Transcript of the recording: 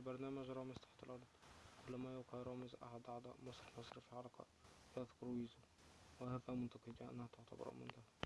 في برنامج رامز تحت الأرض. كلما يوقع رامز أحد أعضاء مصر مصر في حركة يذكر ويزو وهذا منطقي أنها تعتبر منتهى